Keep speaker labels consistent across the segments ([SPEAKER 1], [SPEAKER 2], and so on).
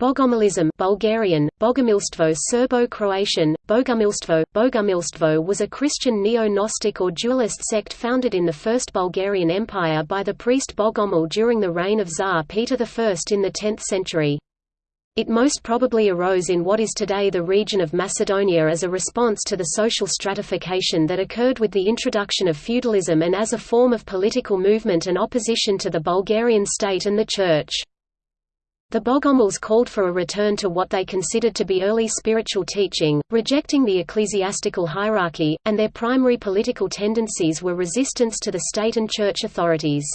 [SPEAKER 1] Bogomilism Bulgarian, Bogomilstvo Serbo-Croatian, Bogumilstvo, Bogumilstvo was a Christian neo-Gnostic or dualist sect founded in the First Bulgarian Empire by the priest Bogomil during the reign of Tsar Peter I in the 10th century. It most probably arose in what is today the region of Macedonia as a response to the social stratification that occurred with the introduction of feudalism and as a form of political movement and opposition to the Bulgarian state and the Church. The Bogomils called for a return to what they considered to be early spiritual teaching, rejecting the ecclesiastical hierarchy, and their primary political tendencies were resistance to the state and church authorities.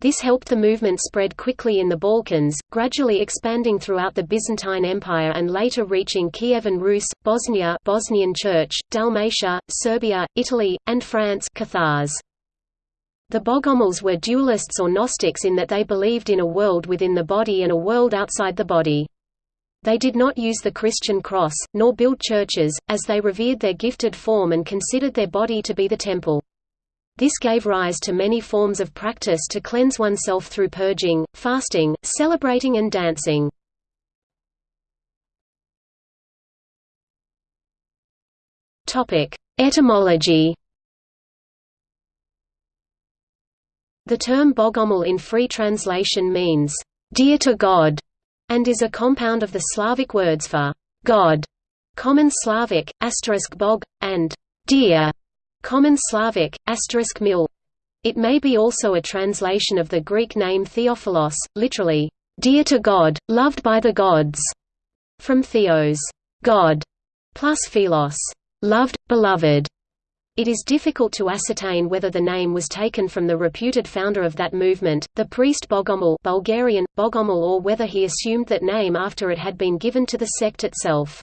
[SPEAKER 1] This helped the movement spread quickly in the Balkans, gradually expanding throughout the Byzantine Empire and later reaching Kiev and Rus, Bosnia Bosnian Church, Dalmatia, Serbia, Italy, and France Cathars. The Bogomils were dualists or Gnostics in that they believed in a world within the body and a world outside the body. They did not use the Christian cross, nor build churches, as they revered their gifted form and considered their body to be the temple. This gave rise to many forms of practice to cleanse oneself through purging, fasting, celebrating and dancing. Etymology The term Bogomil in free translation means, "...dear to God", and is a compound of the Slavic words for God, Common Slavic, asterisk bog, and dear, Common Slavic, asterisk mil. It may be also a translation of the Greek name Theophilos, literally, dear to God, loved by the gods, from theos, God, plus philos, loved, beloved. It is difficult to ascertain whether the name was taken from the reputed founder of that movement, the priest Bogomil Bulgarian, Bogomil or whether he assumed that name after it had been given to the sect itself.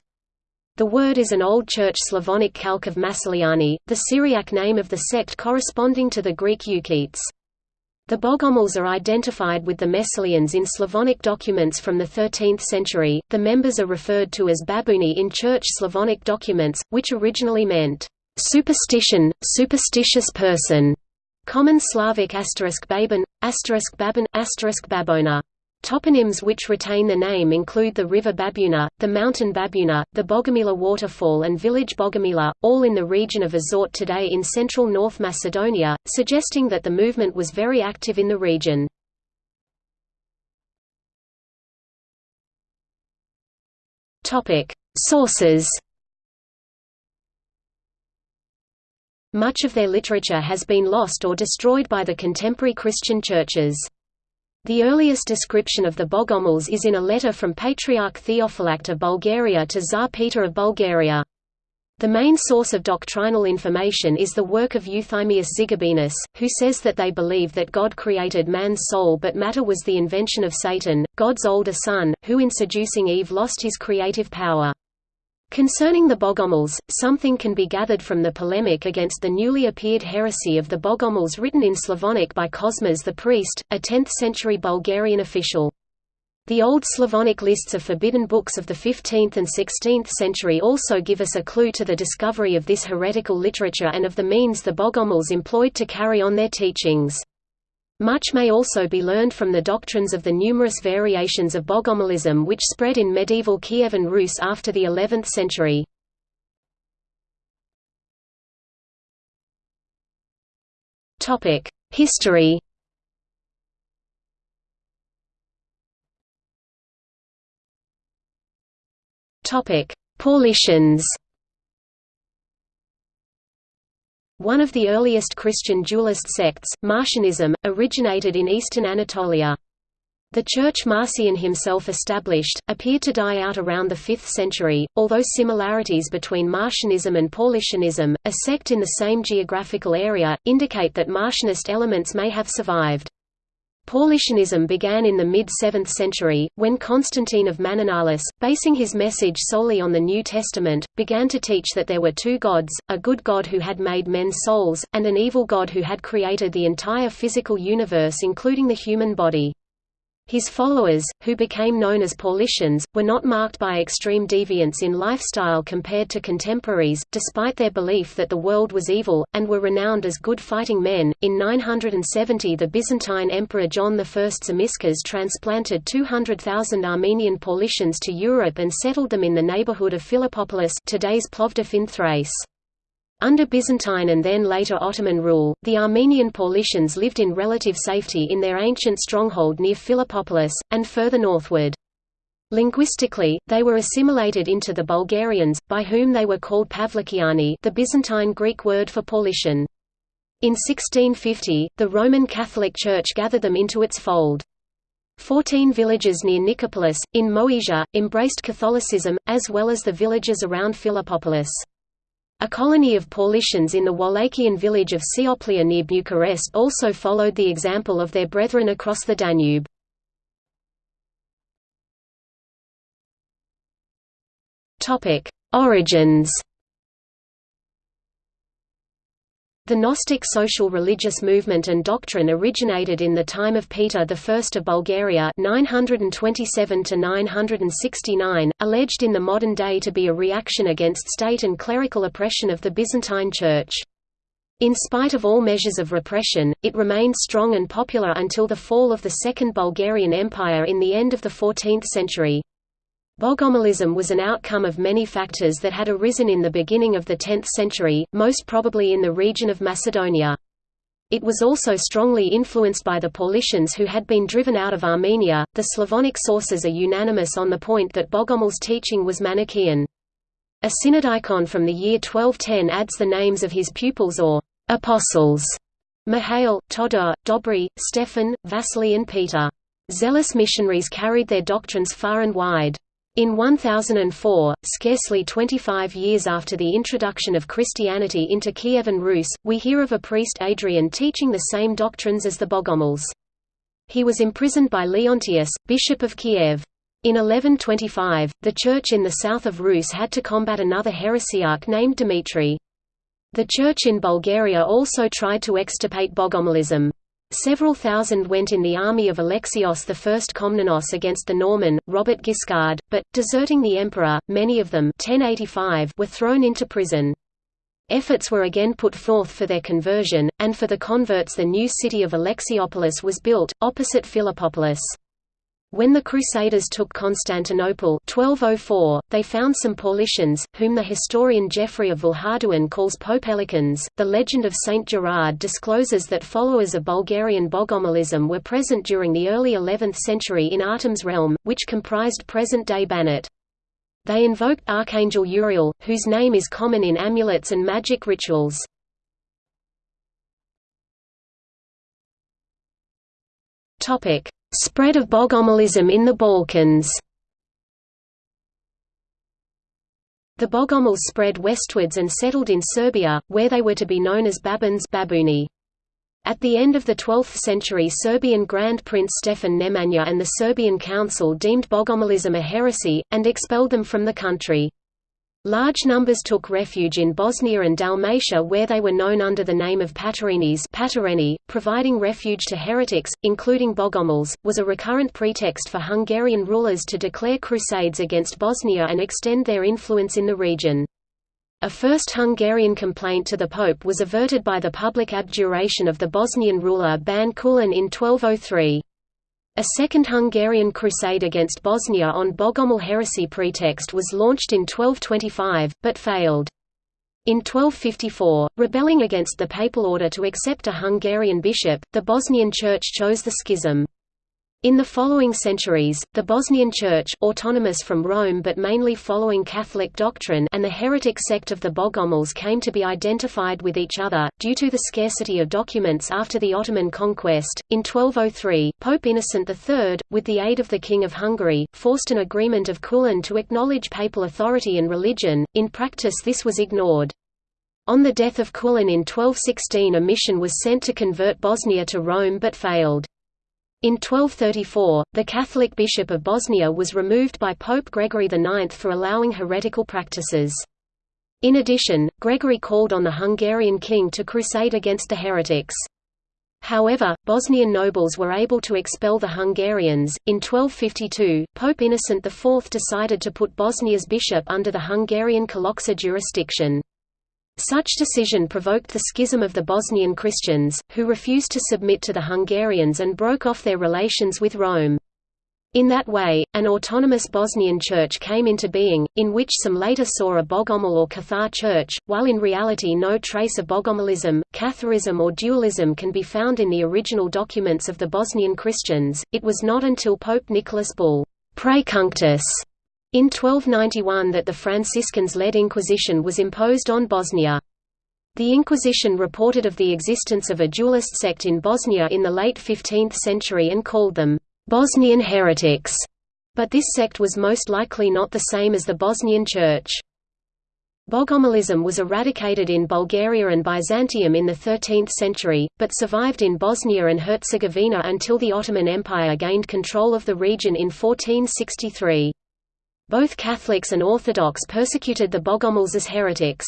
[SPEAKER 1] The word is an Old Church Slavonic calque of Massaliani, the Syriac name of the sect corresponding to the Greek Euchites. The Bogomils are identified with the Messalians in Slavonic documents from the 13th century. The members are referred to as Babuni in Church Slavonic documents, which originally meant Superstition, superstitious person. Common Slavic asterisk babin, asterisk asterisk babona. Toponyms which retain the name include the river Babuna, the mountain Babuna, the Bogomila waterfall and village Bogomila, all in the region of Azot today in central North Macedonia, suggesting that the movement was very active in the region. Sources Much of their literature has been lost or destroyed by the contemporary Christian churches. The earliest description of the Bogomils is in a letter from Patriarch Theophylact of Bulgaria to Tsar Peter of Bulgaria. The main source of doctrinal information is the work of Euthymius Zigabenus, who says that they believe that God created man's soul but matter was the invention of Satan, God's older son, who in seducing Eve lost his creative power. Concerning the Bogomils, something can be gathered from the polemic against the newly appeared heresy of the Bogomils written in Slavonic by Cosmas the priest, a 10th-century Bulgarian official. The Old Slavonic lists of forbidden books of the 15th and 16th century also give us a clue to the discovery of this heretical literature and of the means the Bogomils employed to carry on their teachings. Much may also be learned from the doctrines of the numerous variations of Bogomilism which spread in medieval Kievan Rus after the 11th century. History Paulicians One of the earliest Christian dualist sects, Marcionism, originated in eastern Anatolia. The church Marcion himself established, appeared to die out around the 5th century, although similarities between Marcionism and Paulicianism, a sect in the same geographical area, indicate that Marcionist elements may have survived. Paulicianism began in the mid-7th century, when Constantine of Mananalis, basing his message solely on the New Testament, began to teach that there were two gods, a good God who had made men's souls, and an evil God who had created the entire physical universe including the human body. His followers, who became known as Paulicians, were not marked by extreme deviance in lifestyle compared to contemporaries, despite their belief that the world was evil, and were renowned as good fighting men. In 970, the Byzantine Emperor John I Zimisces transplanted 200,000 Armenian Paulicians to Europe and settled them in the neighborhood of Philippopolis, today's Plovdiv in Thrace. Under Byzantine and then later Ottoman rule, the Armenian Paulicians lived in relative safety in their ancient stronghold near Philippopolis, and further northward. Linguistically, they were assimilated into the Bulgarians, by whom they were called Pavlikiani the Byzantine Greek word for Paulician. In 1650, the Roman Catholic Church gathered them into its fold. Fourteen villages near Nicopolis, in Moesia, embraced Catholicism, as well as the villages around Philippopolis. A colony of Paulicians in the Wallachian village of Cioplea near Bucharest also followed the example of their brethren across the Danube. Origins The Gnostic social religious movement and doctrine originated in the time of Peter I of Bulgaria 927 alleged in the modern day to be a reaction against state and clerical oppression of the Byzantine Church. In spite of all measures of repression, it remained strong and popular until the fall of the Second Bulgarian Empire in the end of the 14th century. Bogomilism was an outcome of many factors that had arisen in the beginning of the 10th century, most probably in the region of Macedonia. It was also strongly influenced by the Paulicians who had been driven out of Armenia. The Slavonic sources are unanimous on the point that Bogomil's teaching was Manichaean. A synodicon from the year 1210 adds the names of his pupils or apostles Mihail, Todor, Dobry, Stephan, Vasily and Peter. Zealous missionaries carried their doctrines far and wide. In 1004, scarcely 25 years after the introduction of Christianity into Kievan Rus, we hear of a priest Adrian teaching the same doctrines as the Bogomils. He was imprisoned by Leontius, bishop of Kiev. In 1125, the church in the south of Rus had to combat another heresiarch named Dmitry. The church in Bulgaria also tried to extirpate Bogomilism. Several thousand went in the army of Alexios I Komnenos against the Norman, Robert Guiscard, but, deserting the emperor, many of them 1085 were thrown into prison. Efforts were again put forth for their conversion, and for the converts the new city of Alexiopolis was built, opposite Philippopolis. When the Crusaders took Constantinople 1204, they found some Paulicians, whom the historian Geoffrey of Villehardouin calls Popelicans. The legend of Saint Gerard discloses that followers of Bulgarian Bogomilism were present during the early 11th century in Ahtum's realm, which comprised present-day Banat. They invoked Archangel Uriel, whose name is common in amulets and magic rituals. Topic: Spread of Bogomilism in the Balkans The Bogomils spread westwards and settled in Serbia, where they were to be known as Babins Babuni. At the end of the 12th century Serbian Grand Prince Stefan Nemanja and the Serbian Council deemed Bogomilism a heresy, and expelled them from the country. Large numbers took refuge in Bosnia and Dalmatia where they were known under the name of Paterinis Patereni, providing refuge to heretics, including Bogomils, was a recurrent pretext for Hungarian rulers to declare crusades against Bosnia and extend their influence in the region. A first Hungarian complaint to the Pope was averted by the public abjuration of the Bosnian ruler Ban Kulin in 1203. A second Hungarian crusade against Bosnia on Bogomil heresy pretext was launched in 1225, but failed. In 1254, rebelling against the papal order to accept a Hungarian bishop, the Bosnian Church chose the schism. In the following centuries, the Bosnian Church autonomous from Rome but mainly following Catholic doctrine and the heretic sect of the Bogomils came to be identified with each other, due to the scarcity of documents after the Ottoman conquest. In 1203, Pope Innocent III, with the aid of the King of Hungary, forced an agreement of Kulin to acknowledge papal authority and religion, in practice this was ignored. On the death of Kulin in 1216 a mission was sent to convert Bosnia to Rome but failed. In 1234, the Catholic Bishop of Bosnia was removed by Pope Gregory IX for allowing heretical practices. In addition, Gregory called on the Hungarian king to crusade against the heretics. However, Bosnian nobles were able to expel the Hungarians. In 1252, Pope Innocent IV decided to put Bosnia's bishop under the Hungarian Kalocsa jurisdiction. Such decision provoked the schism of the Bosnian Christians, who refused to submit to the Hungarians and broke off their relations with Rome. In that way, an autonomous Bosnian church came into being, in which some later saw a Bogomil or Cathar church, while in reality no trace of Bogomilism, Catharism or dualism can be found in the original documents of the Bosnian Christians. It was not until Pope Nicholas Bull Prae cunctis in 1291 that the Franciscans-led Inquisition was imposed on Bosnia. The Inquisition reported of the existence of a dualist sect in Bosnia in the late 15th century and called them Bosnian heretics, but this sect was most likely not the same as the Bosnian Church. Bogomilism was eradicated in Bulgaria and Byzantium in the 13th century, but survived in Bosnia and Herzegovina until the Ottoman Empire gained control of the region in 1463. Both Catholics and Orthodox persecuted the Bogomils as heretics.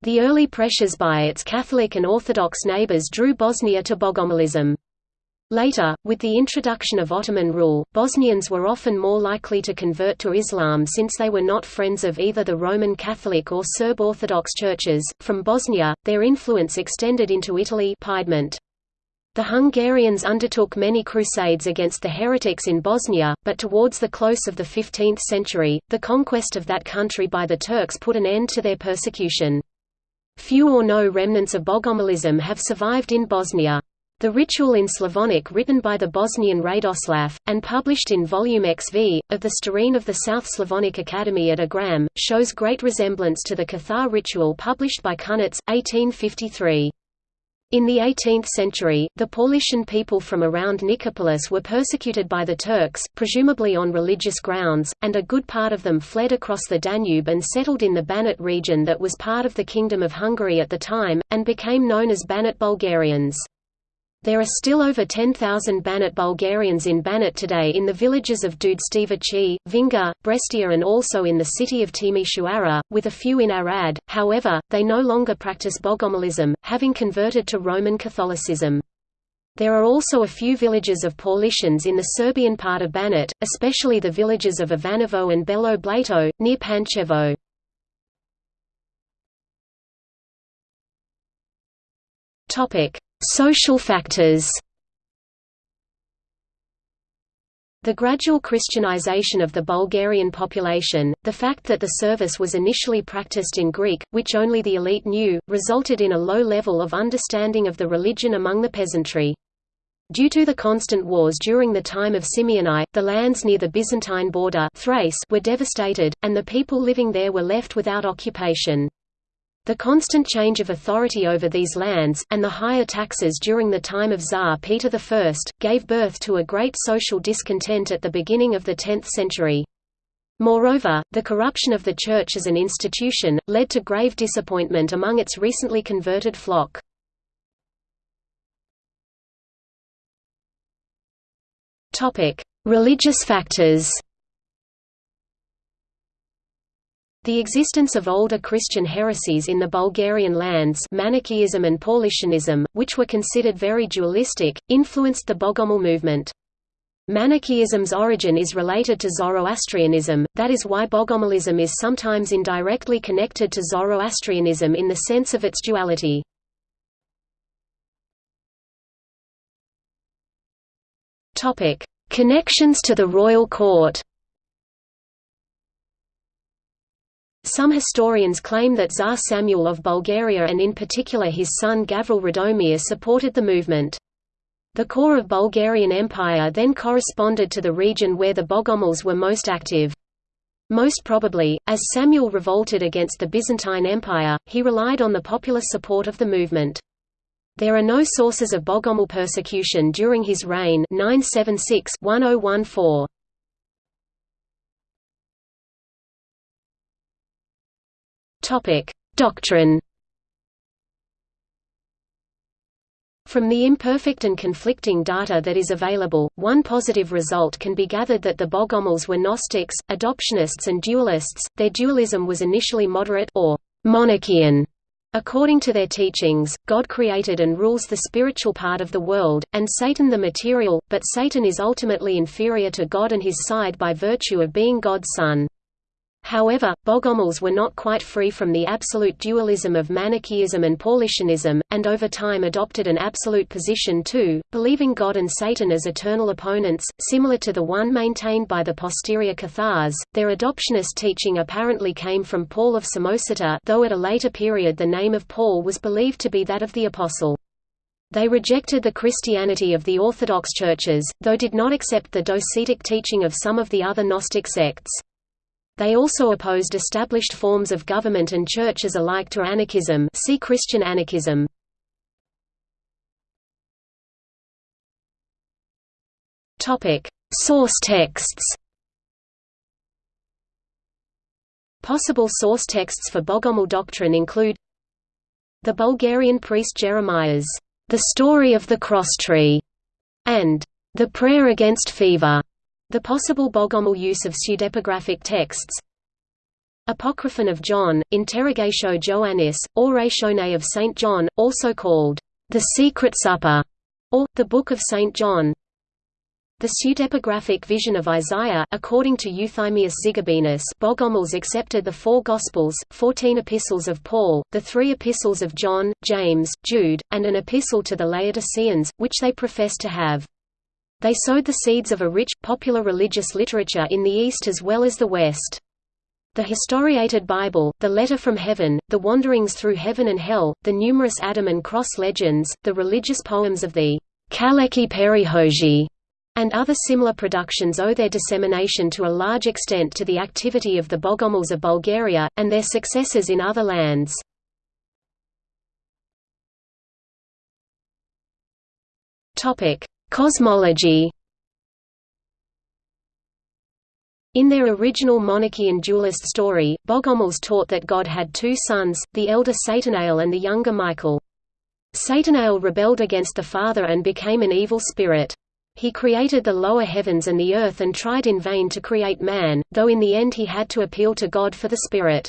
[SPEAKER 1] The early pressures by its Catholic and Orthodox neighbors drew Bosnia to Bogomilism. Later, with the introduction of Ottoman rule, Bosnians were often more likely to convert to Islam since they were not friends of either the Roman Catholic or Serb Orthodox churches. From Bosnia, their influence extended into Italy Piedmont. The Hungarians undertook many crusades against the heretics in Bosnia, but towards the close of the 15th century, the conquest of that country by the Turks put an end to their persecution. Few or no remnants of Bogomilism have survived in Bosnia. The ritual in Slavonic written by the Bosnian Radoslav, and published in Volume XV, of the Starine of the South Slavonic Academy at Agram, shows great resemblance to the Cathar ritual published by Cunitz, 1853. In the 18th century, the Paulician people from around Nicopolis were persecuted by the Turks, presumably on religious grounds, and a good part of them fled across the Danube and settled in the Banat region that was part of the Kingdom of Hungary at the time, and became known as Banat Bulgarians. There are still over 10,000 Banat Bulgarians in Banat today in the villages of Dudstevaci, Vinga, Breștea and also in the city of Timișoara, with a few in Arad, however, they no longer practice Bogomilism, having converted to Roman Catholicism. There are also a few villages of Paulicians in the Serbian part of Banat, especially the villages of Ivanovo and Belo Blato, near Pančevo. Topic: Social factors The gradual Christianization of the Bulgarian population, the fact that the service was initially practiced in Greek, which only the elite knew, resulted in a low level of understanding of the religion among the peasantry. Due to the constant wars during the time of Simeon I, the lands near the Byzantine border Thrace were devastated, and the people living there were left without occupation. The constant change of authority over these lands, and the higher taxes during the time of Tsar Peter I, gave birth to a great social discontent at the beginning of the 10th century. Moreover, the corruption of the Church as an institution, led to grave disappointment among its recently converted flock. Religious factors The existence of older Christian heresies in the Bulgarian lands Manichaeism and Paulicianism, which were considered very dualistic, influenced the Bogomil movement. Manichaeism's origin is related to Zoroastrianism, that is why Bogomilism is sometimes indirectly connected to Zoroastrianism in the sense of its duality. Connections to the royal court Some historians claim that Tsar Samuel of Bulgaria and in particular his son Gavril Radomir supported the movement. The core of Bulgarian Empire then corresponded to the region where the Bogomils were most active. Most probably, as Samuel revolted against the Byzantine Empire, he relied on the popular support of the movement. There are no sources of Bogomil persecution during his reign 976 1014. Topic: Doctrine. From the imperfect and conflicting data that is available, one positive result can be gathered that the Bogomils were Gnostics, adoptionists and dualists. Their dualism was initially moderate or monarchian, According to their teachings, God created and rules the spiritual part of the world, and Satan the material, but Satan is ultimately inferior to God and his side by virtue of being God's son. However, Bogomils were not quite free from the absolute dualism of Manichaeism and Paulicianism, and over time adopted an absolute position too, believing God and Satan as eternal opponents, similar to the one maintained by the posterior Cathars. Their adoptionist teaching apparently came from Paul of Samosata, though at a later period the name of Paul was believed to be that of the apostle. They rejected the Christianity of the Orthodox churches, though did not accept the docetic teaching of some of the other Gnostic sects. They also opposed established forms of government and churches alike to anarchism see Christian anarchism. Source texts Possible source texts for Bogomil doctrine include The Bulgarian priest Jeremiah's The Story of the Cross Tree, and The Prayer Against Fever. The possible Bogomil use of pseudepigraphic texts Apocryphon of John, Interrogatio Joannis, Oratione of St. John, also called the Secret Supper, or the Book of St. John. The pseudepigraphic vision of Isaiah according to Euthymius Zigabenus Bogomils accepted the four Gospels, fourteen epistles of Paul, the three epistles of John, James, Jude, and an epistle to the Laodiceans, which they professed to have. They sowed the seeds of a rich, popular religious literature in the East as well as the West. The historiated Bible, the Letter from Heaven, the Wanderings through Heaven and Hell, the numerous Adam and Cross legends, the religious poems of the Kaleki Perihoji, and other similar productions owe their dissemination to a large extent to the activity of the Bogomils of Bulgaria, and their successors in other lands. Cosmology In their original monarchy and dualist story, Bogomils taught that God had two sons, the elder Satanael and the younger Michael. Satanael rebelled against the father and became an evil spirit. He created the lower heavens and the earth and tried in vain to create man, though in the end he had to appeal to God for the spirit.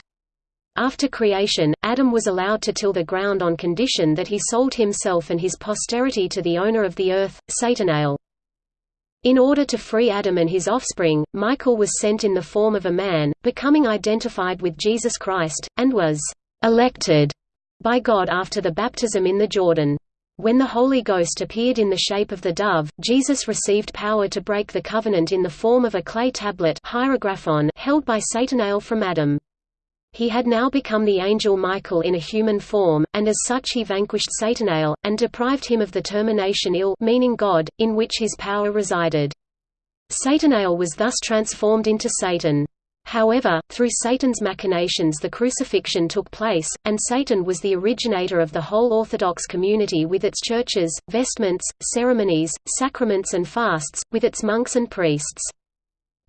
[SPEAKER 1] After creation, Adam was allowed to till the ground on condition that he sold himself and his posterity to the owner of the earth, Satanael. In order to free Adam and his offspring, Michael was sent in the form of a man, becoming identified with Jesus Christ, and was «elected» by God after the baptism in the Jordan. When the Holy Ghost appeared in the shape of the dove, Jesus received power to break the covenant in the form of a clay tablet held by Satanael from Adam. He had now become the angel Michael in a human form, and as such he vanquished Satanael, and deprived him of the termination Il meaning God, in which his power resided. Satanael was thus transformed into Satan. However, through Satan's machinations the crucifixion took place, and Satan was the originator of the whole Orthodox community with its churches, vestments, ceremonies, sacraments and fasts, with its monks and priests.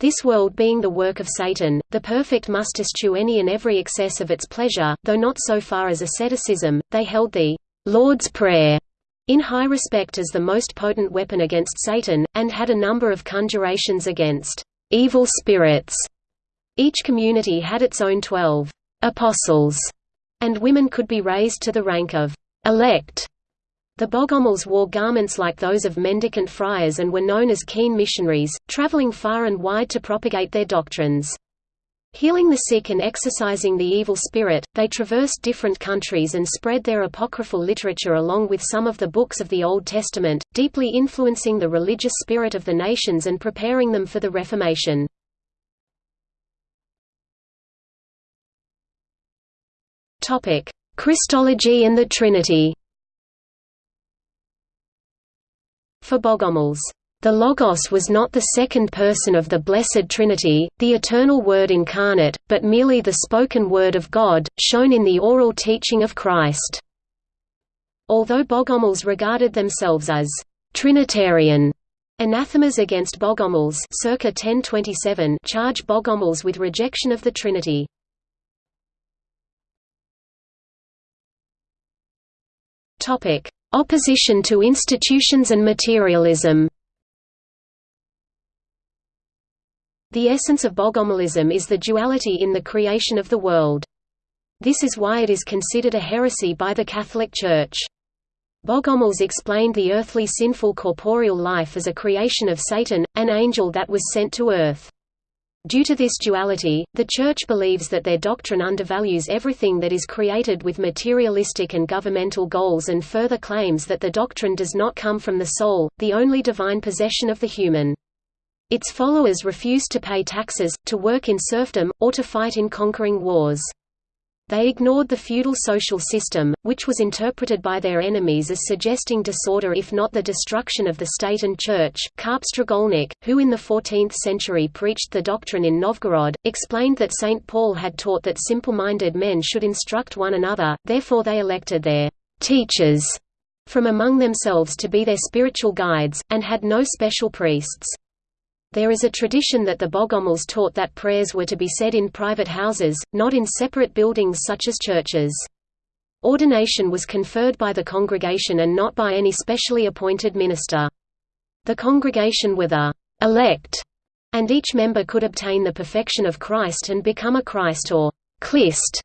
[SPEAKER 1] This world being the work of Satan, the perfect must eschew any and every excess of its pleasure, though not so far as asceticism, they held the Lord's Prayer in high respect as the most potent weapon against Satan, and had a number of conjurations against evil spirits. Each community had its own twelve apostles, and women could be raised to the rank of elect the Bogomils wore garments like those of mendicant friars and were known as keen missionaries, traveling far and wide to propagate their doctrines. Healing the sick and exorcising the evil spirit, they traversed different countries and spread their apocryphal literature along with some of the books of the Old Testament, deeply influencing the religious spirit of the nations and preparing them for the Reformation. Christology and the Trinity For Bogomils, the Logos was not the second person of the Blessed Trinity, the eternal Word incarnate, but merely the spoken Word of God, shown in the oral teaching of Christ. Although Bogomils regarded themselves as Trinitarian, anathemas against Bogomils circa 1027 charge Bogomils with rejection of the Trinity. Topic: Opposition to institutions and materialism The essence of Bogomilism is the duality in the creation of the world. This is why it is considered a heresy by the Catholic Church. Bogomils explained the earthly sinful corporeal life as a creation of Satan, an angel that was sent to earth. Due to this duality, the Church believes that their doctrine undervalues everything that is created with materialistic and governmental goals and further claims that the doctrine does not come from the soul, the only divine possession of the human. Its followers refuse to pay taxes, to work in serfdom, or to fight in conquering wars. They ignored the feudal social system, which was interpreted by their enemies as suggesting disorder if not the destruction of the state and church. Karp Strigolnik, who in the 14th century preached the doctrine in Novgorod, explained that St. Paul had taught that simple-minded men should instruct one another, therefore they elected their teachers from among themselves to be their spiritual guides, and had no special priests. There is a tradition that the Bogomils taught that prayers were to be said in private houses, not in separate buildings such as churches. Ordination was conferred by the congregation and not by any specially appointed minister. The congregation were the elect, and each member could obtain the perfection of Christ and become a Christ or Christ.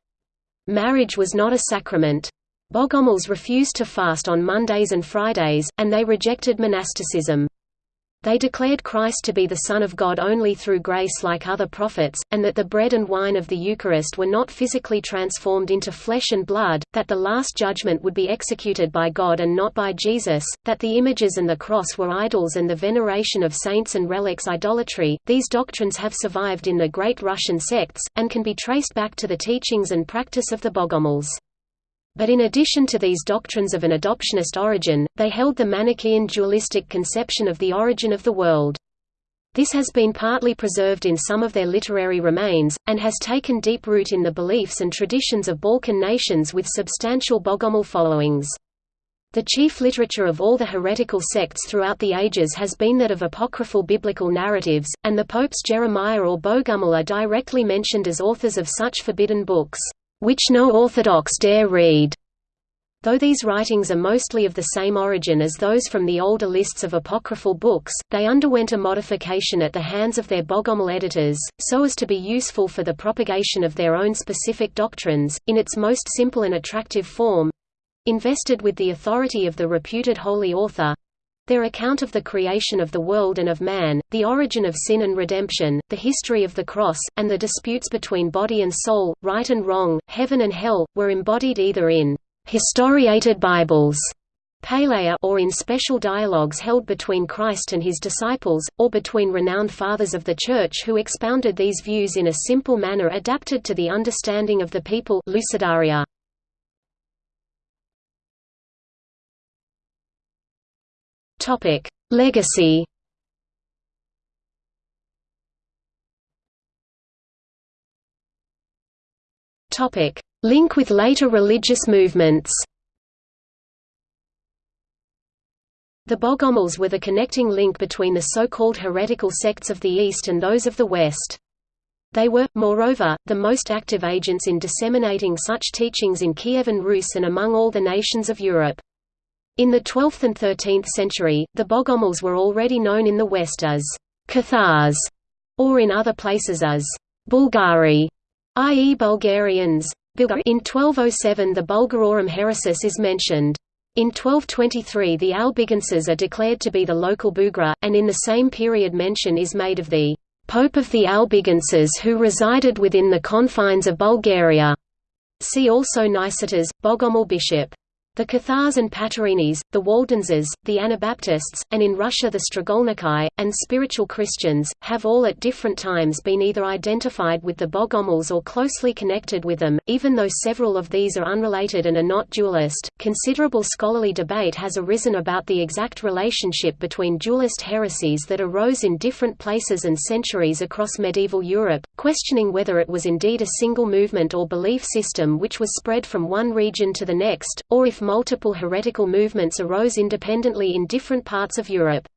[SPEAKER 1] Marriage was not a sacrament. Bogomils refused to fast on Mondays and Fridays, and they rejected monasticism. They declared Christ to be the Son of God only through grace like other prophets, and that the bread and wine of the Eucharist were not physically transformed into flesh and blood, that the Last Judgment would be executed by God and not by Jesus, that the images and the cross were idols and the veneration of saints and relics idolatry. These doctrines have survived in the great Russian sects, and can be traced back to the teachings and practice of the Bogomils. But in addition to these doctrines of an adoptionist origin, they held the Manichaean dualistic conception of the origin of the world. This has been partly preserved in some of their literary remains, and has taken deep root in the beliefs and traditions of Balkan nations with substantial Bogomil followings. The chief literature of all the heretical sects throughout the ages has been that of apocryphal biblical narratives, and the popes Jeremiah or Bogumil are directly mentioned as authors of such forbidden books which no Orthodox dare read. Though these writings are mostly of the same origin as those from the older lists of apocryphal books, they underwent a modification at the hands of their Bogomil editors, so as to be useful for the propagation of their own specific doctrines, in its most simple and attractive form—invested with the authority of the reputed holy author, their account of the creation of the world and of man, the origin of sin and redemption, the history of the cross, and the disputes between body and soul, right and wrong, heaven and hell, were embodied either in historiated Bibles or in special dialogues held between Christ and his disciples, or between renowned fathers of the Church who expounded these views in a simple manner adapted to the understanding of the people Lucidaria. Topic: Legacy. Topic: Link with later religious movements. The Bogomils were the connecting link between the so-called heretical sects of the East and those of the West. They were, moreover, the most active agents in disseminating such teachings in Kievan Rus and among all the nations of Europe. In the 12th and 13th century, the Bogomils were already known in the West as Cathars, or in other places as Bulgari, i.e. Bulgarians. In 1207 the Bulgarorum Heresis is mentioned. In 1223 the Albigenses are declared to be the local Bugra, and in the same period mention is made of the Pope of the Albigenses who resided within the confines of Bulgaria. See also Nicetas, Bogomil bishop. The Cathars and Paterinis, the Waldenses, the Anabaptists, and in Russia the Strigolniki, and spiritual Christians, have all at different times been either identified with the Bogomils or closely connected with them, even though several of these are unrelated and are not dualist. Considerable scholarly debate has arisen about the exact relationship between dualist heresies that arose in different places and centuries across medieval Europe, questioning whether it was indeed a single movement or belief system which was spread from one region to the next, or if multiple heretical movements arose independently in different parts of Europe.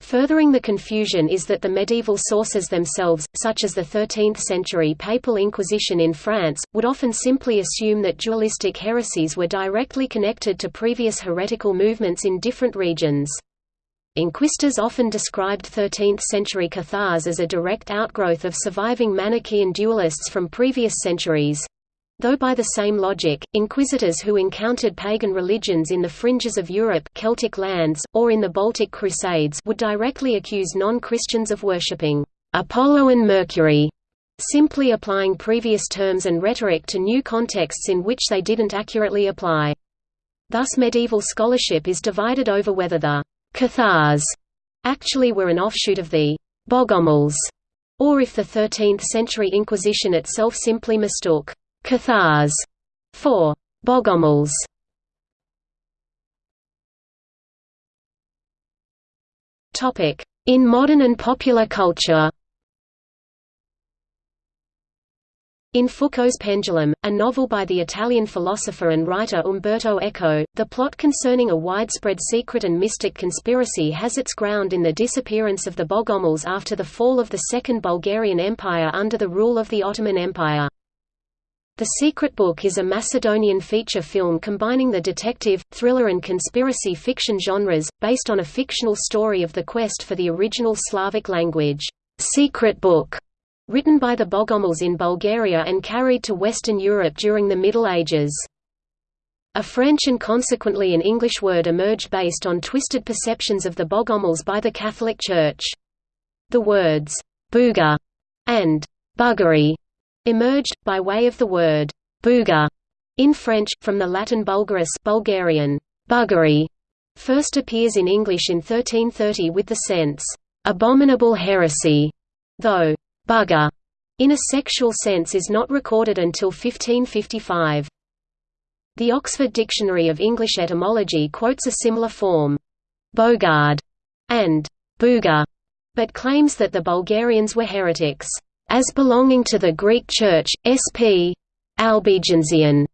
[SPEAKER 1] Furthering the confusion is that the medieval sources themselves, such as the 13th-century Papal Inquisition in France, would often simply assume that dualistic heresies were directly connected to previous heretical movements in different regions. Inquisitors often described 13th-century Cathars as a direct outgrowth of surviving Manichaean dualists from previous centuries. Though by the same logic, inquisitors who encountered pagan religions in the fringes of Europe Celtic lands, or in the Baltic Crusades would directly accuse non-Christians of worshipping Apollo and Mercury, simply applying previous terms and rhetoric to new contexts in which they didn't accurately apply. Thus medieval scholarship is divided over whether the Cathars actually were an offshoot of the Bogomils, or if the 13th-century Inquisition itself simply mistook Cathars for Bogomils. Topic: In modern and popular culture In Foucault's Pendulum, a novel by the Italian philosopher and writer Umberto Eco, the plot concerning a widespread secret and mystic conspiracy has its ground in the disappearance of the Bogomils after the fall of the Second Bulgarian Empire under the rule of the Ottoman Empire. The Secret Book is a Macedonian feature film combining the detective, thriller and conspiracy fiction genres, based on a fictional story of the quest for the original Slavic language, Secret Book, written by the Bogomils in Bulgaria and carried to Western Europe during the Middle Ages. A French and consequently an English word emerged based on twisted perceptions of the Bogomils by the Catholic Church. The words, «bougre» and «buggery» emerged, by way of the word «bougre» in French, from the Latin bulgaris Bulgarian, buggery, first appears in English in 1330 with the sense «abominable heresy», though «bugger» in a sexual sense is not recorded until 1555. The Oxford Dictionary of English Etymology quotes a similar form, «bogard» and «booga», but claims that the Bulgarians were heretics as belonging to the Greek Church, sp. Albigensian.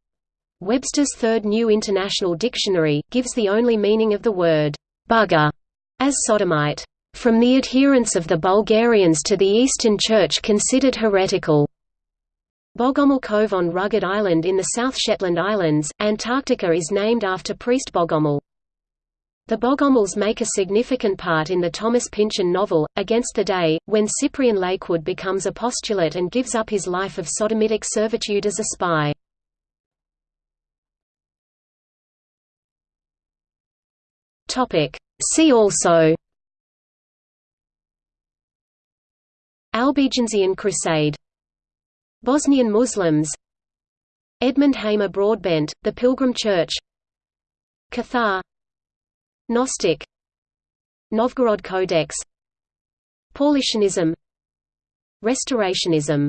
[SPEAKER 1] Webster's Third New International Dictionary, gives the only meaning of the word bugger as sodomite. From the adherence of the Bulgarians to the Eastern Church considered heretical. Bogomil Cove on Rugged Island in the South Shetland Islands, Antarctica is named after priest Bogomil. The Bogomils make a significant part in the Thomas Pynchon novel, Against the Day, when Cyprian Latewood becomes a postulate and gives up his life of sodomitic servitude as a spy. See also Albigensian Crusade Bosnian Muslims Edmund Hamer Broadbent, The Pilgrim Church Cathar Gnostic. Novgorod Codex. Paulicianism Restorationism